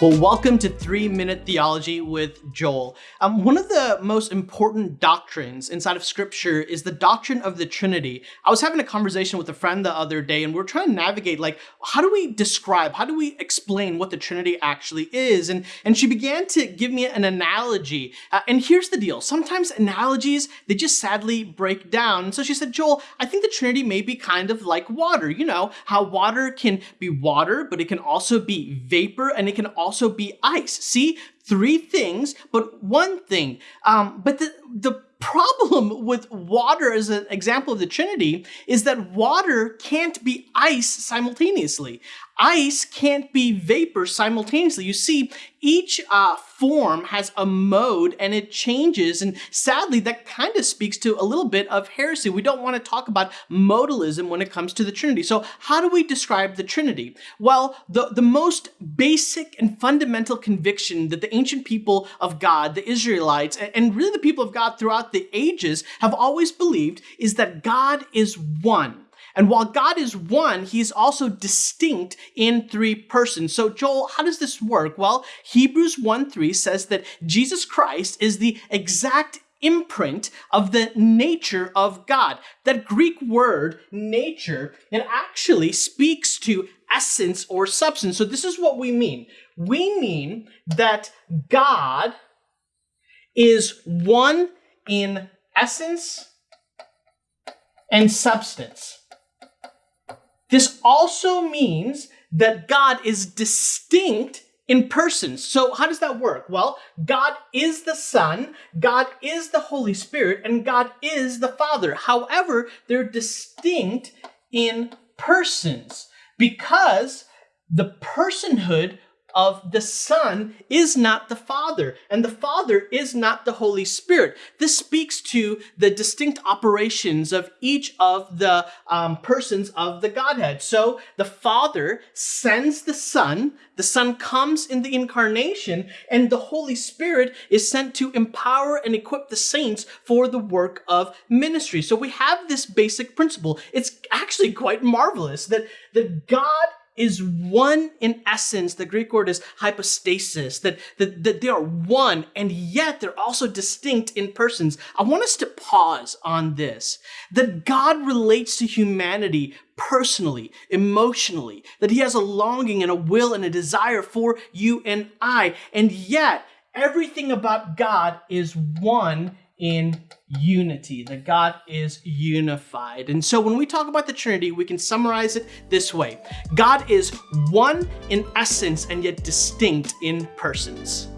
Well, welcome to Three Minute Theology with Joel. Um, one of the most important doctrines inside of Scripture is the doctrine of the Trinity. I was having a conversation with a friend the other day, and we are trying to navigate like, how do we describe, how do we explain what the Trinity actually is? And and she began to give me an analogy. Uh, and here's the deal: sometimes analogies they just sadly break down. So she said, Joel, I think the Trinity may be kind of like water. You know how water can be water, but it can also be vapor, and it can also also be ice. See, three things, but one thing. Um, but the, the problem with water as an example of the Trinity is that water can't be ice simultaneously ice can't be vapor simultaneously. You see, each uh, form has a mode and it changes. And sadly, that kind of speaks to a little bit of heresy. We don't want to talk about modalism when it comes to the Trinity. So how do we describe the Trinity? Well, the, the most basic and fundamental conviction that the ancient people of God, the Israelites, and really the people of God throughout the ages have always believed is that God is one. And while God is one, he is also distinct in three persons. So Joel, how does this work? Well, Hebrews 1 3 says that Jesus Christ is the exact imprint of the nature of God. That Greek word, nature, it actually speaks to essence or substance. So this is what we mean. We mean that God is one in essence and substance. This also means that God is distinct in persons. So how does that work? Well, God is the Son, God is the Holy Spirit, and God is the Father. However, they're distinct in persons because the personhood of the Son is not the Father, and the Father is not the Holy Spirit. This speaks to the distinct operations of each of the um, persons of the Godhead. So the Father sends the Son, the Son comes in the incarnation, and the Holy Spirit is sent to empower and equip the saints for the work of ministry. So we have this basic principle. It's actually quite marvelous that, that God is one in essence. The Greek word is hypostasis, that, that, that they are one and yet they're also distinct in persons. I want us to pause on this, that God relates to humanity personally, emotionally, that he has a longing and a will and a desire for you and I. And yet everything about God is one in unity, that God is unified. And so when we talk about the Trinity, we can summarize it this way. God is one in essence and yet distinct in persons.